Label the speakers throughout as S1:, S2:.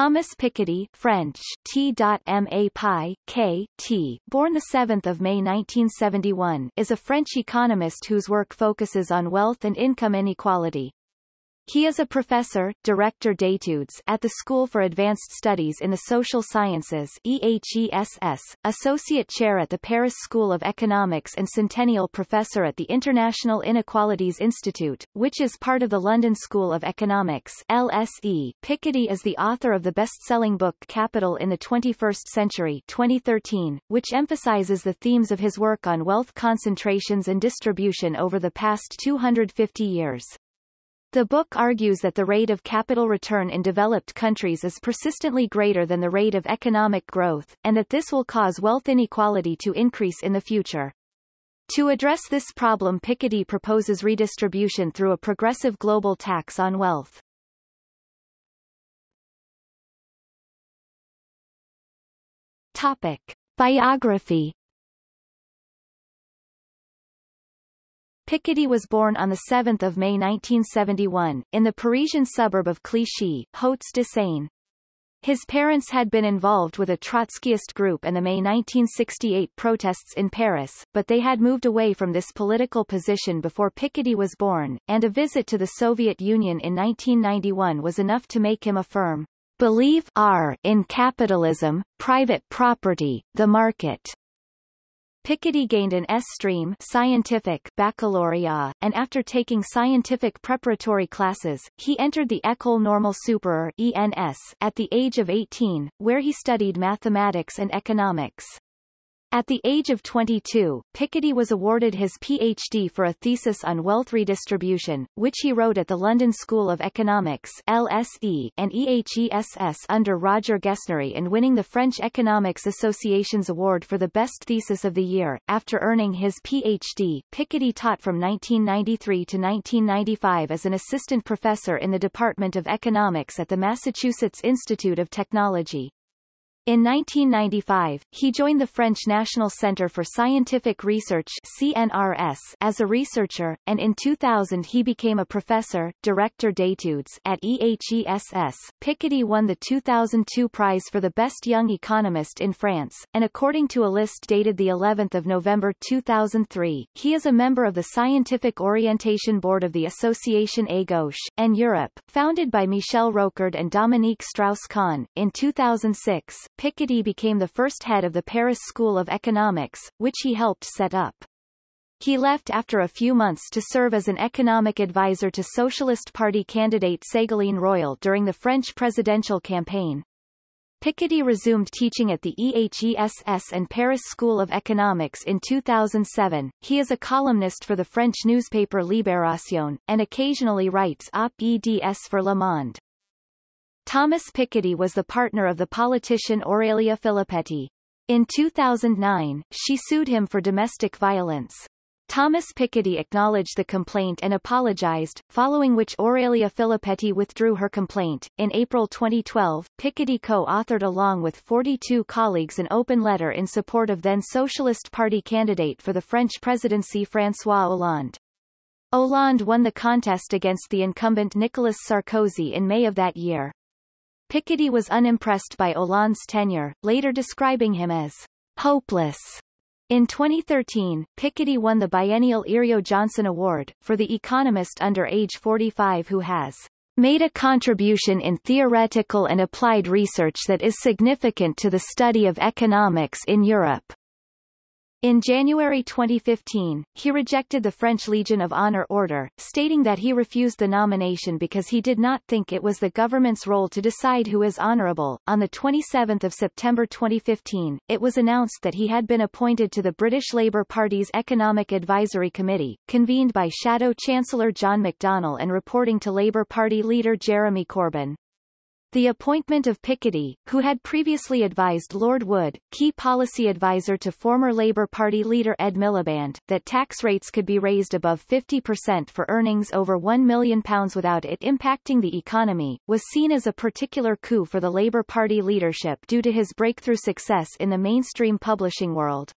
S1: Thomas Piketty French, T.Ma Pi, K, T, born 7 May 1971, is a French economist whose work focuses on wealth and income inequality. He is a professor, director d'études at the School for Advanced Studies in the Social Sciences EHESS, associate chair at the Paris School of Economics and centennial professor at the International Inequalities Institute, which is part of the London School of Economics LSE. Piketty is the author of the best-selling book Capital in the 21st Century 2013, which emphasizes the themes of his work on wealth concentrations and distribution over the past 250 years. The book argues that the rate of capital return in developed countries is persistently greater than the rate of economic growth, and that this will cause wealth inequality to increase in the future. To address this problem Piketty proposes redistribution through a progressive global tax on wealth. Topic. Biography Piketty was born on 7 May 1971, in the Parisian suburb of Clichy, Hauts-de-Seine. His parents had been involved with a Trotskyist group and the May 1968 protests in Paris, but they had moved away from this political position before Piketty was born, and a visit to the Soviet Union in 1991 was enough to make him affirm, believe R in capitalism, private property, the market. Piketty gained an S-stream scientific baccalaureate, and after taking scientific preparatory classes, he entered the École Normale Supérieure at the age of 18, where he studied mathematics and economics. At the age of 22, Piketty was awarded his PhD for a thesis on wealth redistribution, which he wrote at the London School of Economics LSE and EHESS under Roger Guesnerie and winning the French Economics Association's award for the best thesis of the year. After earning his PhD, Piketty taught from 1993 to 1995 as an assistant professor in the Department of Economics at the Massachusetts Institute of Technology. In 1995, he joined the French National Centre for Scientific Research CNRS as a researcher, and in 2000 he became a professor, director d'études at EHESS. Piketty won the 2002 prize for the best young economist in France, and according to a list dated the 11th of November 2003, he is a member of the Scientific Orientation Board of the Association A Gauche and Europe, founded by Michel Rocard and Dominique Strauss-Kahn. In 2006, Piketty became the first head of the Paris School of Economics, which he helped set up. He left after a few months to serve as an economic advisor to Socialist Party candidate Ségolène Royal during the French presidential campaign. Piketty resumed teaching at the EHESS and Paris School of Economics in 2007. He is a columnist for the French newspaper Libération, and occasionally writes op-eds for Le Monde. Thomas Piketty was the partner of the politician Aurélie Filippetti. In 2009, she sued him for domestic violence. Thomas Piketty acknowledged the complaint and apologized, following which Aurélie Filippetti withdrew her complaint. In April 2012, Piketty co-authored along with 42 colleagues an open letter in support of then Socialist Party candidate for the French presidency François Hollande. Hollande won the contest against the incumbent Nicolas Sarkozy in May of that year. Piketty was unimpressed by Hollande's tenure, later describing him as hopeless. In 2013, Piketty won the biennial Yrjö Jahnsson Award, for the economist under age 45 who has made a contribution in theoretical and applied research that is significant to the study of economics in Europe. In January 2015, he rejected the French Legion of Honor order, stating that he refused the nomination because he did not think it was the government's role to decide who is honorable. On the 27th of September 2015, it was announced that he had been appointed to the British Labour Party's Economic Advisory Committee, convened by Shadow Chancellor John McDonnell and reporting to Labour Party leader Jeremy Corbyn. The appointment of Piketty, who had previously advised Lord Wood, key policy advisor to former Labour Party leader Ed Miliband, that tax rates could be raised above 50% for earnings over £1 million without it impacting the economy, was seen as a particular coup for the Labour Party leadership due to his breakthrough success in the mainstream publishing world.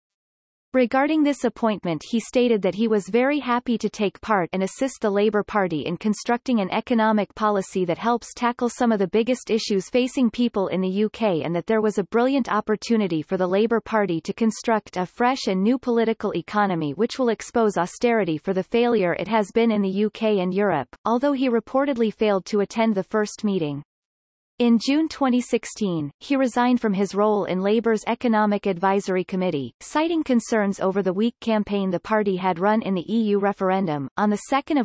S1: Regarding this appointment he stated that he was very happy to take part and assist the Labour Party in constructing an economic policy that helps tackle some of the biggest issues facing people in the UK and that there was a brilliant opportunity for the Labour Party to construct a fresh and new political economy which will expose austerity for the failure it has been in the UK and Europe, although he reportedly failed to attend the first meeting. In June 2016, he resigned from his role in Labour's Economic Advisory Committee, citing concerns over the weak campaign the party had run in the EU referendum. On 2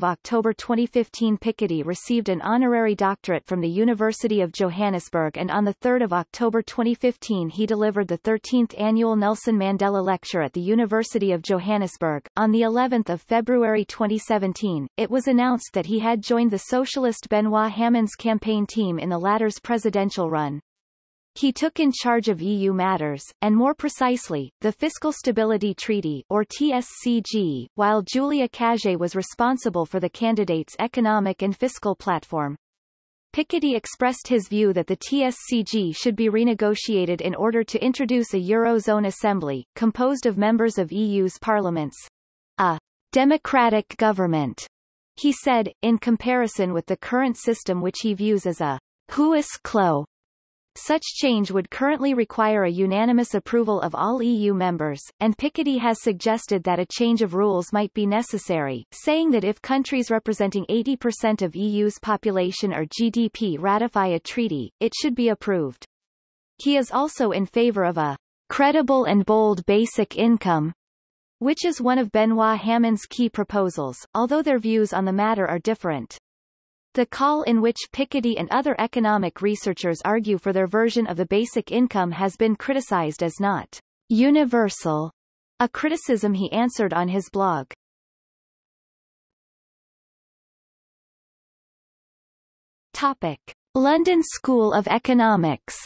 S1: October 2015 Piketty received an honorary doctorate from the University of Johannesburg and on 3 October 2015 he delivered the 13th annual Nelson Mandela Lecture at the University of Johannesburg. On the 11th of February 2017, it was announced that he had joined the socialist Benoit Hamon's campaign team in the latter's presidential run. He took in charge of EU matters, and more precisely, the Fiscal Stability Treaty or TSCG, while Julia Cagé was responsible for the candidate's economic and fiscal platform. Piketty expressed his view that the TSCG should be renegotiated in order to introduce a Eurozone Assembly, composed of members of EU's parliaments. A democratic government, he said, in comparison with the current system which he views as a Huis clos. Such change would currently require a unanimous approval of all EU members, and Piketty has suggested that a change of rules might be necessary, saying that if countries representing 80% of EU's population or GDP ratify a treaty, it should be approved. He is also in favor of a credible and bold basic income, which is one of Benoit Hamon's key proposals, although their views on the matter are different. The call in which Piketty and other economic researchers argue for their version of the basic income has been criticized as not universal, a criticism he answered on his blog. Topic. London School of Economics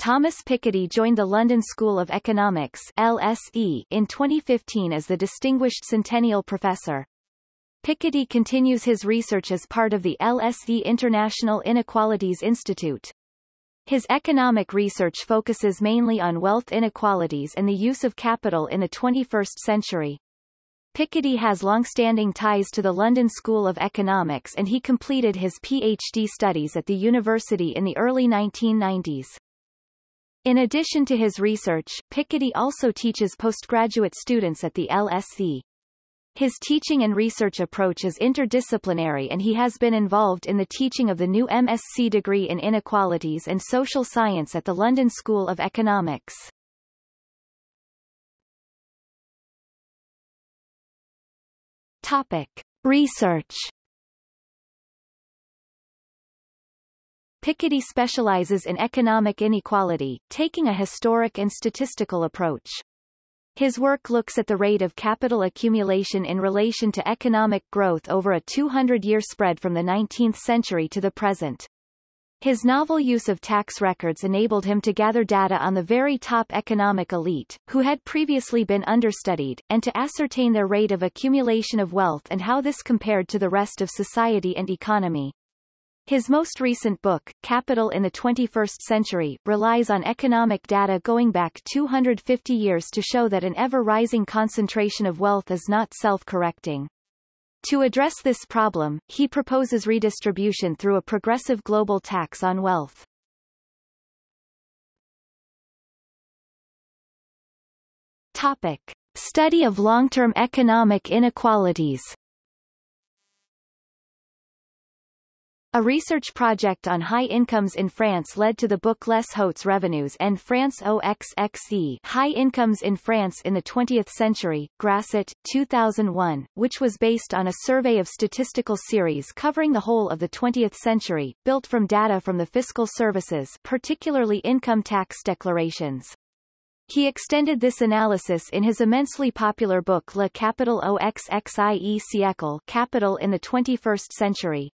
S1: Thomas Piketty joined the London School of Economics LSE in 2015 as the Distinguished Centennial Professor. Piketty continues his research as part of the LSE International Inequalities Institute. His economic research focuses mainly on wealth inequalities and the use of capital in the 21st century. Piketty has long-standing ties to the London School of Economics and he completed his PhD studies at the university in the early 1990s. In addition to his research, Piketty also teaches postgraduate students at the LSE. His teaching and research approach is interdisciplinary and he has been involved in the teaching of the new MSc degree in Inequalities and Social Science at the London School of Economics. Topic. Research Piketty specializes in economic inequality, taking a historic and statistical approach. His work looks at the rate of capital accumulation in relation to economic growth over a 200-year spread from the 19th century to the present. His novel use of tax records enabled him to gather data on the very top economic elite, who had previously been understudied, and to ascertain their rate of accumulation of wealth and how this compared to the rest of society and economy. His most recent book, Capital in the 21st Century, relies on economic data going back 250 years to show that an ever-rising concentration of wealth is not self-correcting. To address this problem, he proposes redistribution through a progressive global tax on wealth. Topic. Study of long-term economic inequalities A research project on high incomes in France led to the book Les Hautes Revenus en France OXXE High Incomes in France in the 20th Century, Grasset, 2001, which was based on a survey of statistical series covering the whole of the 20th century, built from data from the fiscal services particularly income tax declarations. He extended this analysis in his immensely popular book Le Capital OXXIE siècle Capital in the 21st Century,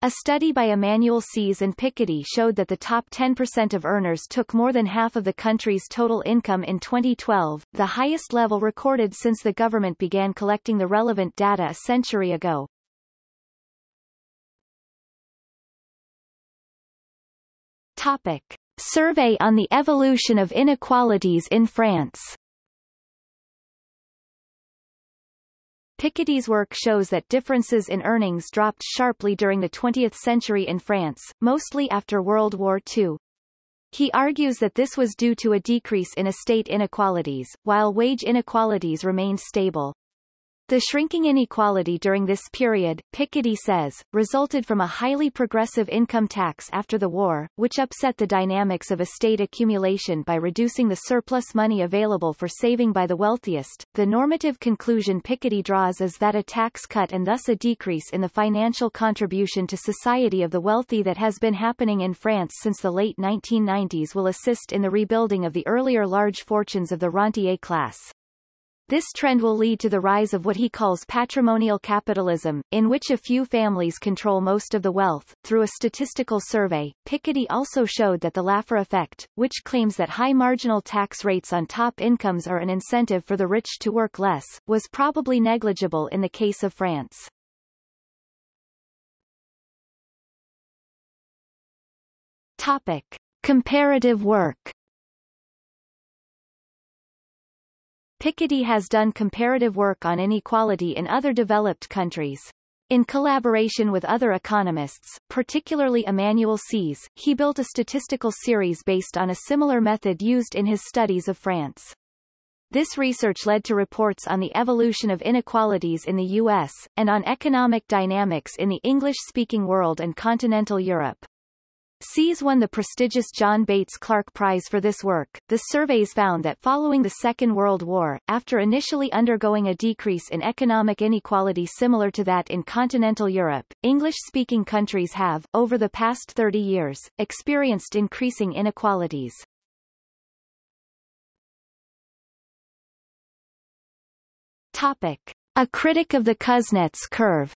S1: a study by Emmanuel Saez and Piketty showed that the top 10% of earners took more than half of the country's total income in 2012, the highest level recorded since the government began collecting the relevant data a century ago. Topic. Survey on the Evolution of Inequalities in France. Piketty's work shows that differences in earnings dropped sharply during the 20th century in France, mostly after World War II. He argues that this was due to a decrease in estate inequalities, while wage inequalities remained stable. The shrinking inequality during this period, Piketty says, resulted from a highly progressive income tax after the war, which upset the dynamics of estate accumulation by reducing the surplus money available for saving by the wealthiest. The normative conclusion Piketty draws is that a tax cut and thus a decrease in the financial contribution to society of the wealthy that has been happening in France since the late 1990s will assist in the rebuilding of the earlier large fortunes of the rentier class. This trend will lead to the rise of what he calls patrimonial capitalism, in which a few families control most of the wealth. Through a statistical survey, Piketty also showed that the Laffer effect, which claims that high marginal tax rates on top incomes are an incentive for the rich to work less, was probably negligible in the case of France. Topic. Comparative work Piketty has done comparative work on inequality in other developed countries. In collaboration with other economists, particularly Emmanuel Saez, he built a statistical series based on a similar method used in his studies of France. This research led to reports on the evolution of inequalities in the U.S., and on economic dynamics in the English-speaking world and continental Europe. Saez won the prestigious John Bates Clark Prize for this work. The surveys found that following the Second World War, after initially undergoing a decrease in economic inequality similar to that in continental Europe, English-speaking countries have, over the past 30 years, experienced increasing inequalities. Topic. A critic of the Kuznets curve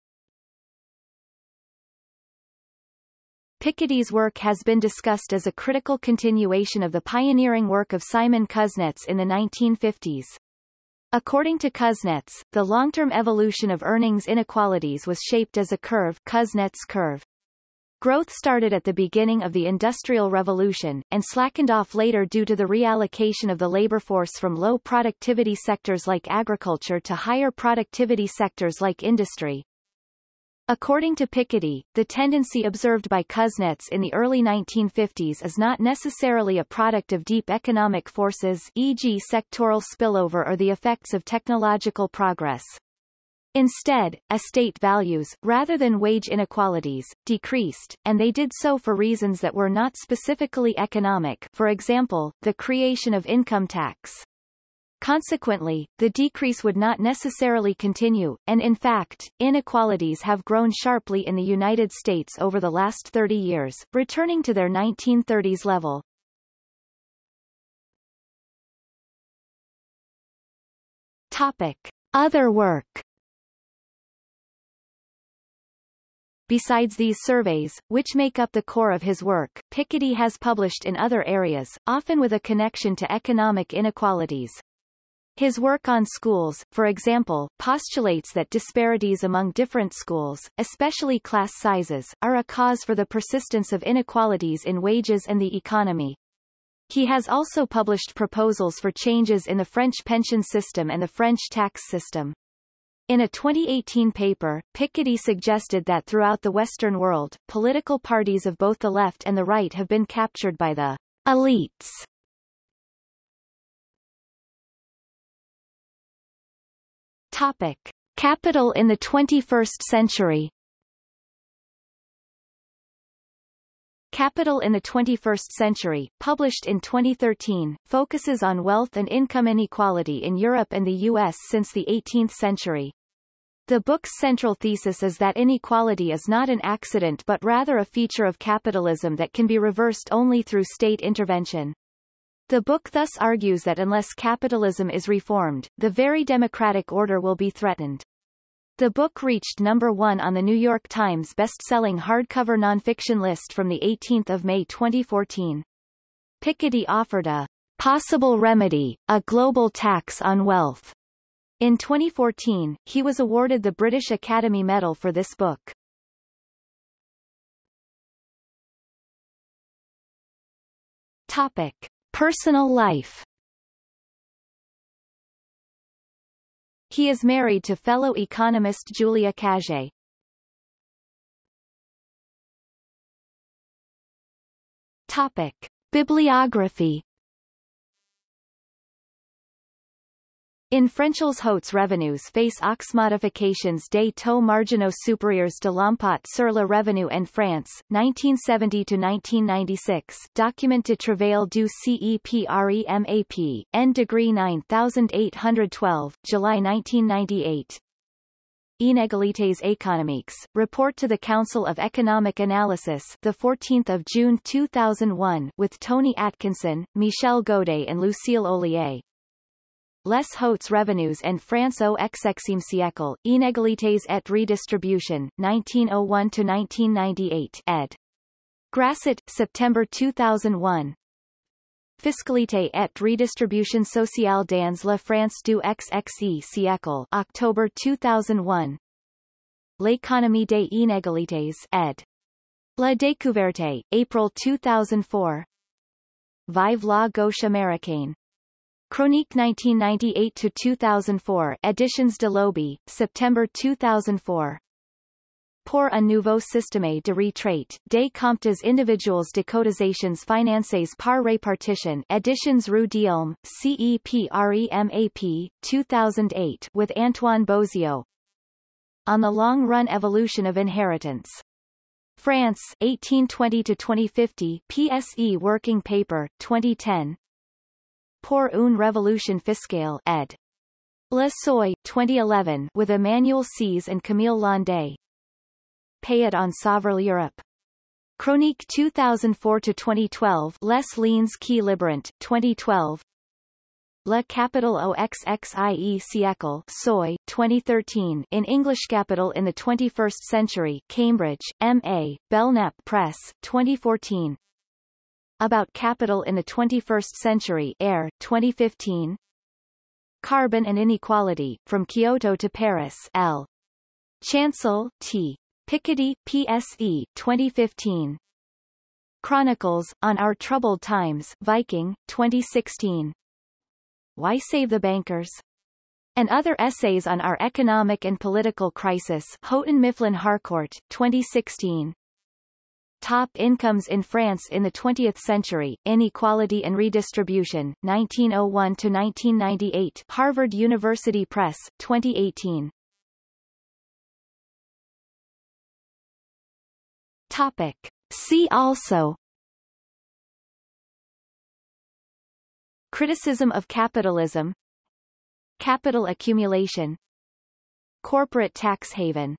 S1: Piketty's work has been discussed as a critical continuation of the pioneering work of Simon Kuznets in the 1950s. According to Kuznets, the long-term evolution of earnings inequalities was shaped as a curve Kuznets curve. Growth started at the beginning of the Industrial Revolution, and slackened off later due to the reallocation of the labor force from low productivity sectors like agriculture to higher productivity sectors like industry. According to Piketty, the tendency observed by Kuznets in the early 1950s is not necessarily a product of deep economic forces e.g. sectoral spillover or the effects of technological progress. Instead, estate values, rather than wage inequalities, decreased, and they did so for reasons that were not specifically economic for example, the creation of income tax. Consequently, the decrease would not necessarily continue, and in fact, inequalities have grown sharply in the United States over the last 30 years, returning to their 1930s level. Topic. Other work Besides these surveys, which make up the core of his work, Piketty has published in other areas, often with a connection to economic inequalities. His work on schools, for example, postulates that disparities among different schools, especially class sizes, are a cause for the persistence of inequalities in wages and the economy. He has also published proposals for changes in the French pension system and the French tax system. In a 2018 paper, Piketty suggested that throughout the Western world, political parties of both the left and the right have been captured by the elites Topic. Capital in the 21st century Capital in the 21st Century, published in 2013, focuses on wealth and income inequality in Europe and the U.S. since the 18th century. The book's central thesis is that inequality is not an accident but rather a feature of capitalism that can be reversed only through state intervention. The book thus argues that unless capitalism is reformed, the very democratic order will be threatened. The book reached number one on the New York Times best-selling hardcover nonfiction list from 18 May 2014. Piketty offered a possible remedy, a global tax on wealth. In 2014, he was awarded the British Academy Medal for this book. Topic. Personal life He is married to fellow economist Julia Cagé. Topic. Bibliography In Frenchels Hautes revenues face aux modifications des taux marginaux supérieurs de l'impôt sur le revenu en France, 1970-1996 Document de travail du CEPREMAP, N degree 9812, July 1998. Inégalités économiques, Report to the Council of Economic Analysis the 14th of June 2001 with Tony Atkinson, Michel Godet and Lucille Ollier. Les hautes revenues en France au XXe siècle, Inégalités et redistribution, 1901-1998 ed. Grasset, September 2001. Fiscalité et redistribution sociale dans la France du XXe siècle, October 2001. L'économie des inégalités, ed. La Découverte, April 2004. Vive la gauche américaine. Chronique 1998-2004 Editions de Lobby, September 2004. Pour un nouveau système de retraite, des comptes individuels de cotisations financées par répartition Editions Rue d'Ulm, CEPREMAP, 2008 with Antoine Bozio. On the Long-Run Evolution of Inheritance. France, 1820-2050 PSE Working Paper, 2010 Pour une révolution fiscale ed. Le Seuil, 2011 with Emmanuel Saez and Camille Landais. Payet on Sauver l'Europe. Chronique 2004-2012 Les Lignes qui Librant, 2012 La Capital au XXIe siècle Seuil, 2013 in English Capital in the 21st Century Cambridge, M.A., Belknap Press, 2014 about Capital in the 21st Century Air, 2015 Carbon and Inequality, From Kyoto to Paris L. Chancel, T. Piketty, PSE, 2015 Chronicles, On Our Troubled Times Viking, 2016 Why Save the Bankers? and other essays on our economic and political crisis Houghton Mifflin Harcourt, 2016 Top incomes in France in the 20th century, Inequality and Redistribution, 1901-1998 Harvard University Press, 2018 Topic. See also. Criticism of capitalism. Capital accumulation. Corporate tax haven